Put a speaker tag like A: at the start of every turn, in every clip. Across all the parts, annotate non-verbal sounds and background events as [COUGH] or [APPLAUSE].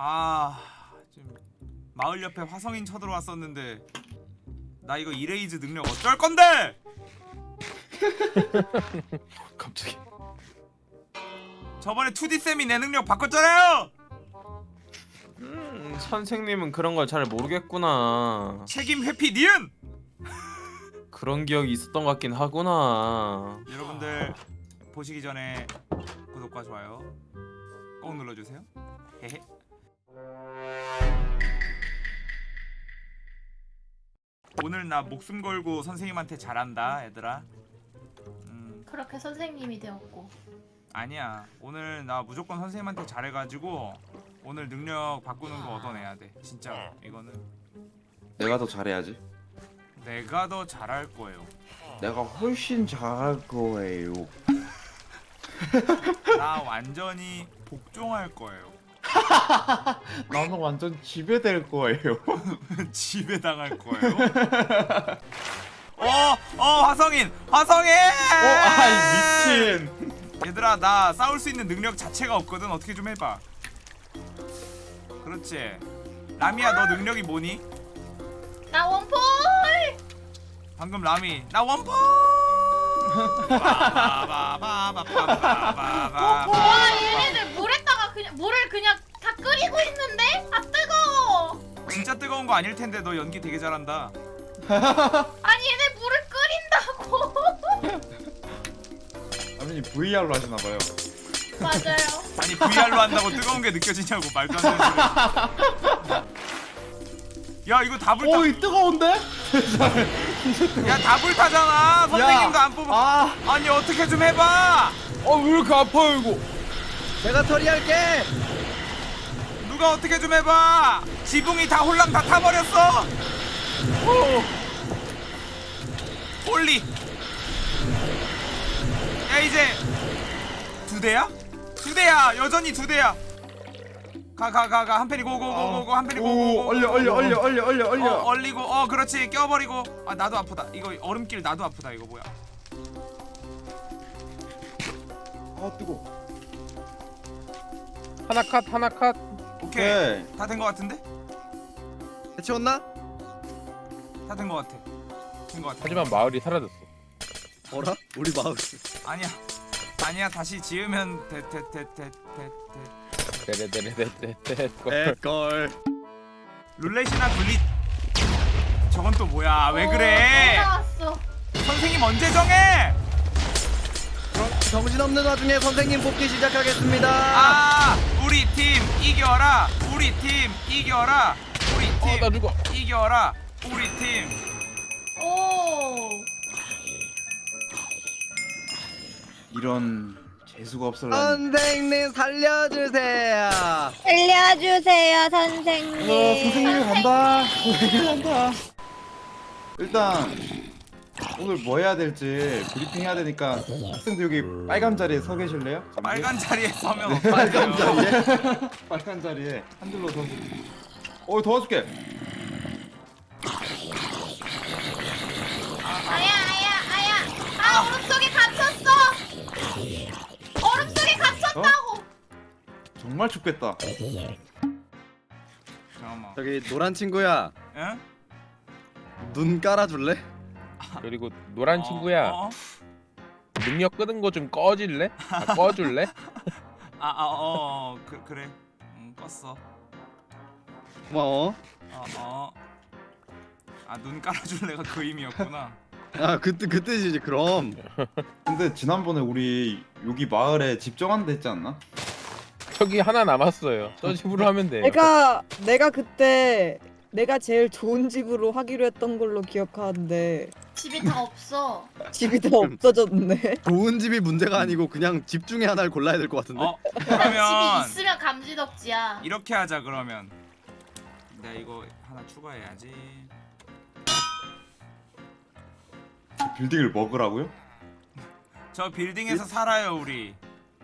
A: 아 지금 마을 옆에 화성인 쳐들어왔었는데 나 이거 이레이즈 능력 어쩔 건데? [LAUGHS]
B: 갑자기
A: 저번에 2D 쌤이 내 능력 바꿨잖아요.
B: 음 선생님은 그런 걸 잘 모르겠구나
A: 책임 회피 니은. [LAUGHS]
B: 그런 기억이 있었던 것 같긴 하구나
A: 여러분들 보시기 전에 구독과 좋아요 꼭 눌러주세요. 헤헤. 오늘 나 목숨 걸고 선생님한테 잘한다 얘들아. 음
C: 그렇게 선생님이 되었고
A: 아니야 오늘 나 무조건 선생님한테 잘해가지고 오늘 능력 바꾸는 거 얻어내야 돼 진짜 이거는
D: 내가 더 잘해야지.
A: 내가 더 잘할 거예요.
D: 내가 훨씬 잘할 거예요.
A: 나 완전히 복종할 거예요. [LAUGHS]
D: 나는 완전 지배될 거예요. [LAUGHS]
A: 지배 당할 거예요. [LAUGHS] 어, 어 화성인, 화성인.
D: 어, 아이 미친.
A: 얘들아 나 싸울 수 있는 능력 자체가 없거든. 어떻게 좀 해봐. 그렇지. 라미야 너 능력이 뭐니?
C: 나 원폴
A: 방금 라미 나 원포.
C: 와 얘네들 물을 그냥 다 끓이고 있는데 아 뜨거워
A: 진짜 뜨거운 거 아닐 텐데 너 연기 되게 잘한다. [LAUGHS]
C: 아니 얘네 물을 끓인다고 [LAUGHS]
D: 아버님 VR로 하시나 봐요.
C: 맞아요 [LAUGHS]
A: 아니 VR로 한다고 뜨거운 게 느껴지냐고 말도 안 되는 소리. 야 이거 다 불타.
D: 어이 뜨거운데?
A: 야 다 불 타잖아. 선생님도 안 뽑아.
D: 아,
A: 아니 어떻게 좀 해봐.
B: 어왜 이렇게 아파요 이거
E: 내가 처리할게.
A: 누가 어떻게 좀 해봐. 지붕이 다 홀랑 다 타버렸어. 오. Holy. 야 이제 두 대야? 두 대야. 여전히 두 대야. 가 가 가 가 한편이 고고고고고 한편이
D: 오,
A: 고고고.
D: 얼려 얼려 얼려 얼려 얼려
A: 어,
D: 얼려.
A: 얼리고 어 그렇지 껴버리고 아 나도 아프다 이거 얼음길 나도 아프다 이거 뭐야
D: 아 뜨거.
B: 하나 컷 하나 컷
A: 오케이
D: 네.
A: 다된 거 같은데
E: 해치웠나?
A: 다된 거 같아 된거 같아
B: 하지만 마을이 사라졌어
E: 어라? 우리 마을.
A: 아니야 아니야 다시 지으면
B: 데레데레데레데
E: 에걸.
A: 룰렛이나 굴릿 저건 또 뭐야 왜 그래 선생님 언제 정해
E: 정신없는 와중에 선생님 뽑기 시작하겠습니다.
A: 아 우리 팀 이겨라 우리 팀 이겨라 우리 팀
B: 어나 죽어
A: 이겨라 우리 팀
C: 오
D: 이런 재수가 없을라니.
E: 선생님 살려주세요.
F: 알려주세요 선생님.
D: 어, 선생님이 간다. 선생님이 [LAUGHS] 간다. 일단 오늘 뭐 해야 될지 브리핑 해야 되니까 학생들 여기 빨간 자리에 서 계실래요? 잠시?
A: 빨간 자리에 서면
D: 네, 빨간 자리에 빨간 자리에 한 줄로 서. 어 도와줄게.
C: 아야 아야 아야 아 얼음 속에 갇혔어 얼음 속에 갇혔다고
D: 정말 춥겠다.
A: 잠깐만
E: 저기 노란 친구야,
A: 응?
E: 눈 깔아줄래?
B: 그리고 노란 친구야
A: 어, 어?
B: 능력 끄는 거 좀 꺼질래? 아, 꺼줄래? [LAUGHS]
A: 아, 아, 어, 어, 그, 그래. 응, 껐어.
E: 고마워.
A: 어, 어. 아, 눈 깔아줄래가 그 의미였구나. [LAUGHS]
E: 아, 그, 뜻- 그 뜻이지, 그럼. [LAUGHS]
D: 근데 지난번에 우리 여기 마을에 집 정한다 했지 않나?
B: 저기 하나 남았어요 저 집으로 하면 돼요
F: 내가 내가 그때 내가 제일 좋은 집으로 하기로 했던 걸로 기억하는데
C: 집이 다 없어
F: 집이 다 없어졌네. [LAUGHS]
E: 좋은 집이 문제가 아니고 그냥 집 중에 하나를 골라야 될 것 같은데?
A: 어,
C: 집이
A: 그러면
C: 있으면 감지덕지야
A: 이렇게 하자 그러면. 내가 이거 하나 추가해야지.
D: 빌딩을 먹으라고요?
A: 저 빌딩에서 살아요 우리.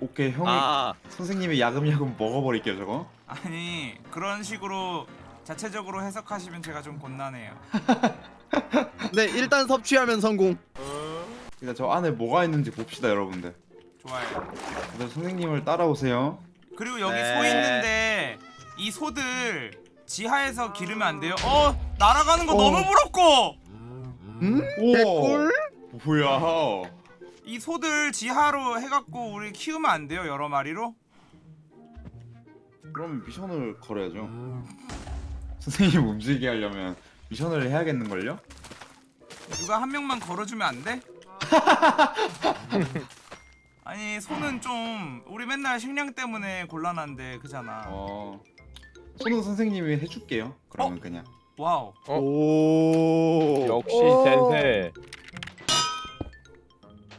D: 오케이 형이
E: 아,
D: 선생님이 야금야금 먹어버릴게요 저거.
A: 아니 그런 식으로 자체적으로 해석하시면 제가 좀 곤란해요. [LAUGHS]
E: 네, 일단 섭취하면 성공.
D: 일단 저 안에 뭐가 있는지 봅시다 여러분들.
A: 좋아요.
D: 다들 선생님을 따라오세요.
A: 그리고 여기
E: 네.
A: 소 있는데 이 소들 지하에서 기르면 안 돼요? 어 날아가는 거 너무 부럽고
E: 음?
D: 오.
E: 개꿀?
D: 뭐야?
A: 이 소들 지하로 해갖고 우리 키우면 안 돼요 여러 마리로?
D: 그럼 미션을 걸어야죠. 선생님 움직이게 하려면 미션을 해야겠는걸요?
A: 누가 한 명만 걸어주면 안 돼? [LAUGHS] 아니 소는 좀 우리 맨날 식량 때문에 곤란한데 그잖아
D: 어. 손은 선생님이 해줄게요. 그러면 그냥.
A: wow
B: 어?
E: 오.
B: 역시
F: 오.
B: 先生.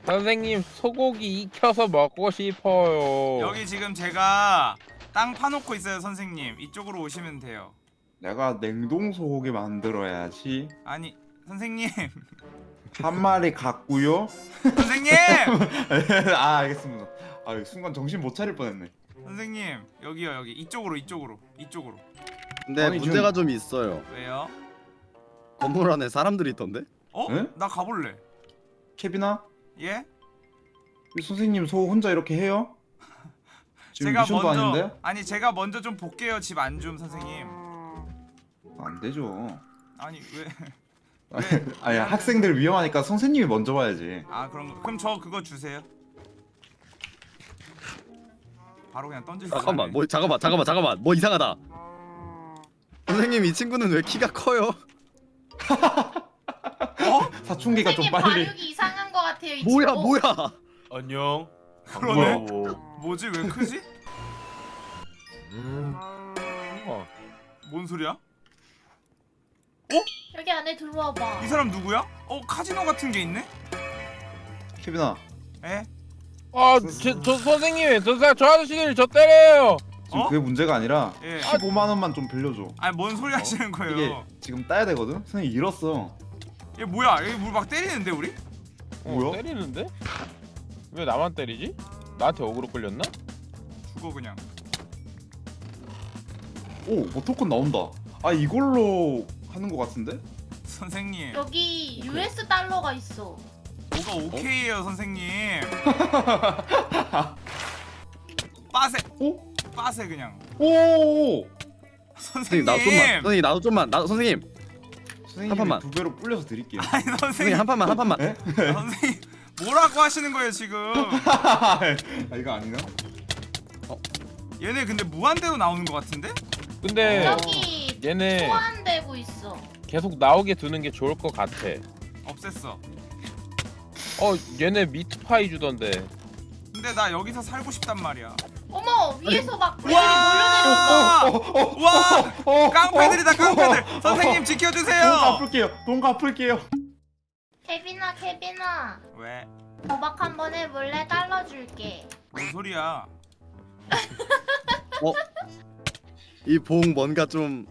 B: 선생님 소고기 익혀서 먹고 싶어요.
A: 여기 지금 제가 땅 파놓고 있어요 선생님 이쪽으로 오시면 돼요
D: 내가 냉동 소고기 만들어야지.
A: 아니 선생님 [LAUGHS]
D: 한 마리 갖고요.
A: 선생님 [LAUGHS]
D: 아 알겠습니다. 아 순간 정신 못 차릴 뻔했네.
A: 선생님 여기요 여기 이쪽으로 이쪽으로 이쪽으로
E: 근데
D: 아니,
E: 문제가 좀 있어요.
A: 왜요?
E: 건물 안에 사람들이 있던데?
A: 어?
D: 에?
A: 나 가볼래
D: 케빈아,
A: 예?
D: 이 선생님 소 혼자 이렇게 해요? [LAUGHS] 지금
A: 제가
D: 미션도
A: 먼저
D: 아닌데?
A: 아니 제가 먼저 좀 볼게요 집 안 좀 선생님
D: 안 되죠.
A: 아니 왜 [LAUGHS]
D: 아니 학생들 위험하니까 선생님이 먼저 와야지.
A: 아 그런 거 그럼 저 그거 주세요 바로 그냥 던질 수
E: 잠깐만. 뭐 잠깐만, 잠깐만, 잠깐만, 뭐 이상하다. 선생님 이 친구는 왜 키가 커요? [LAUGHS]
A: 어?
D: 사춘기가 좀
C: 선생님
D: 빨리.
C: 발육이 이상한 것 같아요 이
E: 뭐야,
C: 친구.
E: 뭐야?
B: 안녕.
A: 그러네. 뭐지 왜 크지?
B: 음. 어.
A: 뭔 소리야?
C: 여기 안에 들어와봐
A: 이 사람 누구야? 어 카지노 같은 게 있네?
D: 케빈아,
A: 에?
B: 아, 저, 저 선생님, 저, 사- 저 아저씨들 저 때려요.
D: 지금
A: 어?
D: 그게 문제가 아니라
A: 예.
D: 15만 원만 좀 빌려줘.
A: 아니 뭔 소리 하시는 거예요?
D: 이게 지금 따야 되거든. 선생님 잃었어.
A: 얘 뭐야? 여기 물막 때리는데 우리?
B: 어,
D: 뭐야?
B: 때리는데? 왜 나만 때리지? 나한테 어그로 끌렸나?
A: 죽어 그냥.
D: 오, 뭐 토큰 나온다. 아 이걸로 하는 것 같은데?
A: 선생님
C: 여기 US 달러가 있어
A: 뭐가 오케이예요 선생님. [LAUGHS] 빠세.
D: 오?
A: 빠세 그냥.
D: 오!
A: 선생님.
E: 선생님 나도 좀만, 선생님 나도 좀만, 나 선생님,
D: 선생님
E: 한 판만.
D: 두 배로 불려서 드릴게요.
A: 아니
E: 선생님
A: 선생님.
E: 한 판만, 한 판만.
D: 에? [LAUGHS]
A: 선생님 뭐라고 하시는 거예요 지금?
D: 아 이거 아닌가?
A: 얘네 근데 무한대로 나오는 것 같은데?
B: 근데
C: 여기
B: 얘네
C: 소환 되고 있어
B: 계속 나오게 두는 게 좋을 것 같아.
A: 없앴어.
B: 어, 얘네 미트파이 주던데.
A: 근데 나 여기서 살고 싶단 말이야.
C: 어머 위에서 막 물이
A: 와!
C: 몰려내려온다
A: 와!
D: 어,
A: 깡패들이다 깡패들.
D: 어,
A: 선생님
D: 돈
A: 지켜주세요.
D: 갚을게요. 돈 갚을게요.
C: 케빈아 케빈아
A: 왜?
C: 도박 한번 해볼래? 달러 줄게
A: 뭔 소리야?
E: 이 봉 뭔가 좀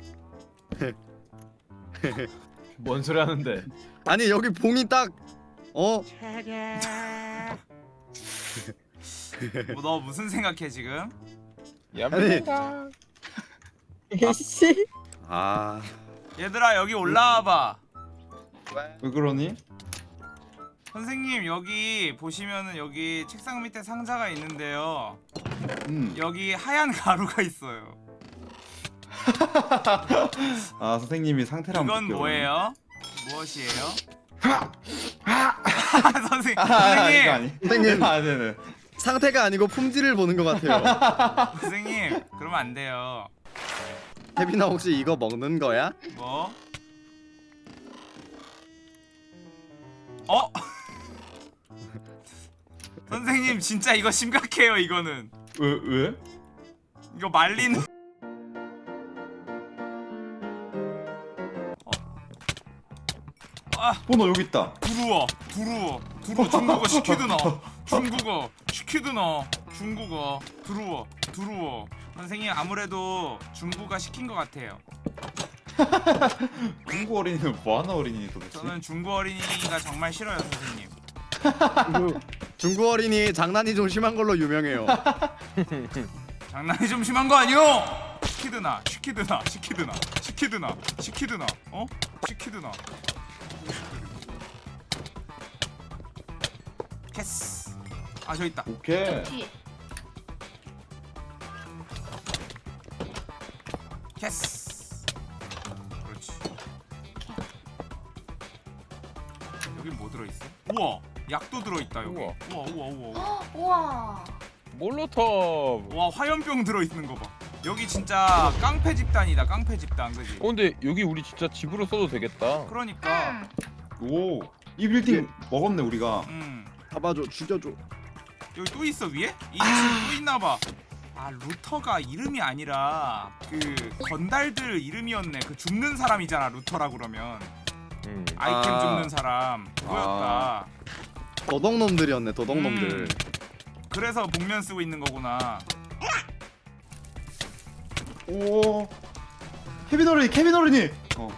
E: [LAUGHS]
B: 뭔 소리 하는데?
E: 아니 여기 봉이 딱 어?
A: 뭐 너 무슨 생각해 지금?
B: 얌전하다.
F: 이씨.
E: 아
A: 얘들아 여기 올라와봐.
D: 왜 그러니?
A: 선생님 여기 보시면은 여기 책상 밑에 상자가 있는데요.
D: 음.
A: 여기 하얀 가루가 있어요.
D: 아 선생님이 상태를 한번
A: 이건 뭐예요? 무엇이에요? 선생
D: 그러면. 아, [LAUGHS]
A: 선생님
D: 이거 아니.
E: 선생님.
D: 아 네네.
E: 상태가 아니고 품질을 보는 것 같아요. [LAUGHS]
A: 선생님 그러면 안 돼요.
E: 케빈아 혹시 이거 먹는 거야?
A: 뭐? 어? [LAUGHS] 선생님 진짜 이거 심각해요 이거는
D: 왜 왜?
A: 이거 말린 아
D: 번호 여기 있다.
A: 두루워 두루워 두루워 중국어 시키드나 [LAUGHS] 중국어 시키드나 중국어 두루워 두루워 선생님 아무래도 중국어 시킨 것 같아요 [LAUGHS]
D: 중국 어린이는 뭐하는 어린이 도대체?
A: 저는 중국 어린이가 정말 싫어요 선생님
E: 중국, [LAUGHS] 중국 어린이 장난이 좀 심한 걸로 유명해요.
A: 장난이 좀 심한 거 아니오? 시키드나 시키드나 시키드나 시키드나 시키드나 어? 시키드나 캐스 아 저기 있다
D: 오케이.
A: 예스 그렇지 여기 뭐 들어있어? 우와 약도 들어있다 여기 우와
B: 우와.
A: 우와 우와 우와
C: 헉, 우와.
B: 몰로톱.
A: 와 화염병 들어있는 거봐 여기 진짜 깡패 집단이다 깡패 집단 그지?
B: 어 근데 여기 우리 진짜 집으로 써도 되겠다.
A: 그러니까
C: 응.
D: 오. 이 빌딩 먹었네 우리가.
A: 음
E: 잡아줘 죽여줘
A: 여기 또 있어 위에? 이 층또 있나봐 아 루터가 이름이 아니라 그 건달들 이름이었네 그 죽는 사람이잖아 루터라 그러면
B: 음.
A: 아이템
E: 아.
A: 죽는 사람 그거였다
E: 도덕놈들이었네 도덕놈들
A: 음. 그래서 복면 쓰고 있는 거구나
D: 오. 케빈 어른이 케빈 어른이. 어.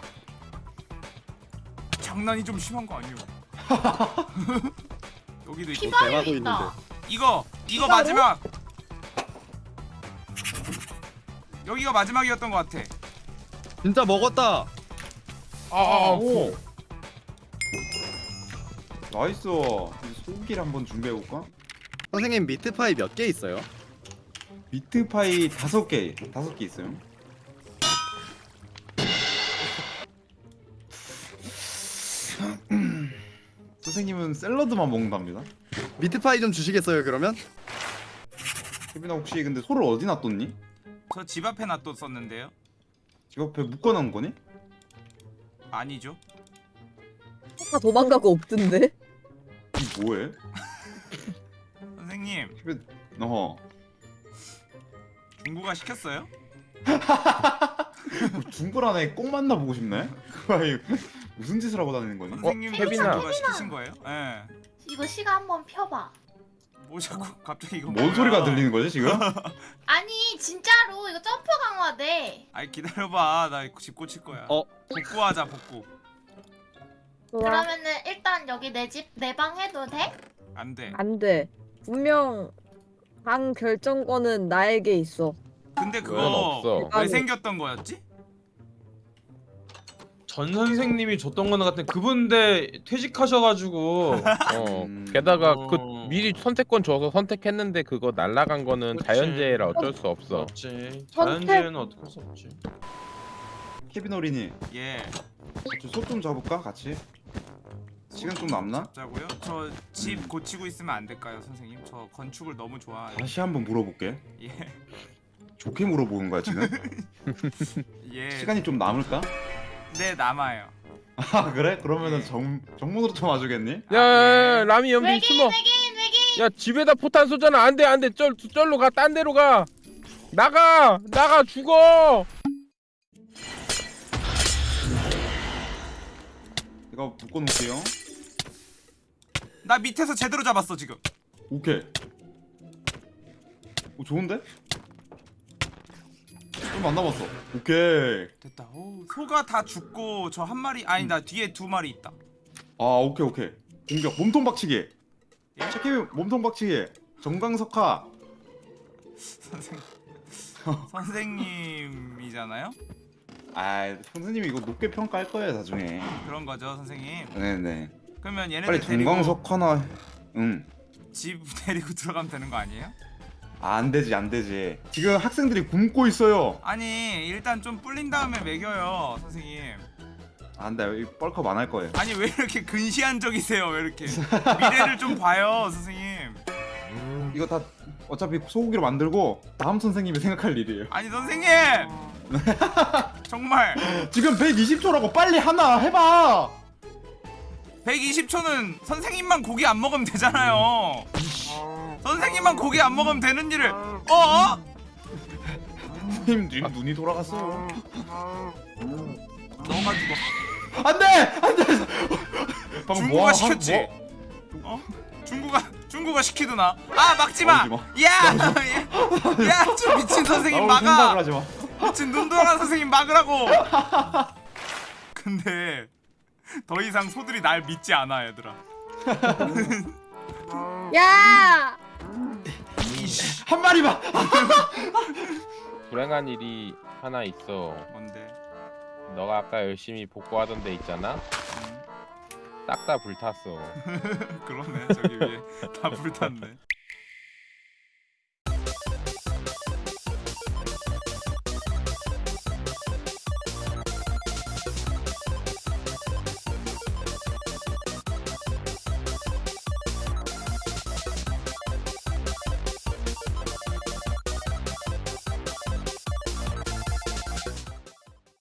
A: 장난이 좀 심한 거 아니에요 [LAUGHS] 여기도 있고
C: 피바이
E: 대마도
C: 있다.
A: 이거 이거
F: 피바로?
A: 마지막 여기가 마지막이었던 것 같아
E: 진짜 먹었다
B: 아, 아,
D: 오. nice. 이제 소고기를 한번 준비해 볼까?
E: 선생님 meat pie 몇 개 있어요?
D: meat pie 다섯 개, 다섯 개 있어요. 선생님은 샐러드만 먹는답니다.
E: meat pie 좀 주시겠어요 그러면?
D: 케빈아 혹시 근데 소를 어디 놔뒀니?
A: 저 집 앞에 놔뒀었는데요
D: 집 앞에 묶어놓은 거니?
A: 아니죠
F: 다 도망가고 없던데
D: 이 뭐해? [LAUGHS]
A: 선생님
D: 케빈, 어.
A: 중구가 시켰어요? [LAUGHS]
D: 뭐 중고란에 꼭 만나보고 싶네? [LAUGHS] 그 아이 무슨 짓을 하고 다니는 거니?
A: 선생님
B: 케빈아.
A: 중구가 시키신 거예요? 예.
C: 이거 시가 한번 펴봐.
A: 뭐 자꾸 [LAUGHS] 갑자기 이거
D: 뭔
A: 뭐야?
D: 소리가 들리는 거지 지금? [LAUGHS]
C: 아니 진짜로 이거 점프 강화돼.
A: 아니 기다려봐 나집 고칠 거야
E: 어?
A: 복구하자 복구
C: 그러면은 일단 여기 내 집 내 방 해도 돼?
A: 안 돼
F: 안돼 분명 방 결정권은 나에게 있어
A: 근데
B: 그건
A: 그거
B: 없어.
A: 왜
F: 아니.
A: 생겼던 거였지?
B: 전 선생님이 줬던 거는 같은 그분데 퇴직하셔가지고
G: 어
D: 음.
G: 게다가
B: 어.
G: 그 미리 선택권 줘서 선택했는데 그거 날라간 거는
B: 그치.
G: 자연재해라 어쩔 수 없어
F: 선택-
B: 자연재해는 할수 없지
D: 케빈 어린이
A: 예
D: 소좀 잡을까 같이? 시간 좀 남나?
A: 자고요 저 집 고치고 있으면 안 될까요 선생님? 저 건축을 너무 좋아해요
D: 다시 한번 물어볼게.
A: 예.
D: 좋게 물어보는 거야 지금? [LAUGHS]
A: 예.
D: 시간이 좀 남을까?
A: 네 남아요
D: 아 그래? 그러면은
A: 네.
D: 정 정문으로 좀 와주겠니?
G: 야, 야, 야 라미 연비
C: 외계인
G: 숨어
C: 외계인 외계인.
G: 야 집에다 포탄 쏘잖아 안돼 안돼 쩔 쩔로 가딴 데로 가 나가 나가 죽어
D: 이거 묶어놓을게요.
A: 나 밑에서 제대로 잡았어 지금
D: 오케이. 오 좋은데? 좀 안 남았어. 오케이.
A: 됐다 오, 소가 다 죽고 저 한 마리 아니 나 뒤에 두 마리 있다
D: 아 오케이 오케이. 공격 몸통 박치기.
A: 예?
D: 체크비 몸통 박치기. 정강석화.
A: 선생 선생님이잖아요?
D: 아 선생님이 이거 높게 평가할 거예요 나중에.
A: 그런 거죠 선생님
D: 네네.
A: 그러면 얘네들
D: 빨리
A: 데리고
D: 정강석화나. 응.
A: 집 [LAUGHS] 데리고 들어가면 되는 거 아니에요?
D: 아, 안 되지 안 되지. 지금 학생들이 굶고 있어요.
A: 아니 일단 좀 불린 다음에 먹여요 선생님
D: 아, 안 돼. 이 뻘컵 안 할 거예요.
A: 아니 왜 이렇게 근시안적이세요 왜 이렇게 미래를 좀 봐요 선생님
D: 이거 다 어차피 소고기로 만들고 다음 선생님이 생각할 일이에요.
A: 아니 선생님 [LAUGHS] 정말
D: 지금 120초라고 빨리 하나 해봐.
A: 120초는 선생님만 고기 안 먹으면 되잖아요 선생님만 고기 안 먹으면 되는 일을. 어?
D: 선생님 눈, 눈이 돌아갔어요.
A: 너가 죽어.
D: 안돼! 안돼. 방금
A: 중국가
D: 뭐 하-
A: 시켰지?
D: 뭐-
A: 어? 중국가 중국가 시키드나. 아 막지마!
D: 나오지
A: 야야 좀 미친 선생님
D: 나올 생각을
A: 막아
D: 하지 마.
A: 미친 눈 돌아간 선생님 막으라고! 근데 더 이상 소들이 날 믿지 않아 얘들아.
F: 야
A: 이씨
D: 한 마리만.
G: 불행한 일이 하나 있어.
A: 뭔데?
G: 너가 아까 열심히 복구하던 데 있잖아?
A: 음,
G: 딱다 불탔어. [LAUGHS]
A: 그러네 저기 위에. 다 불탔네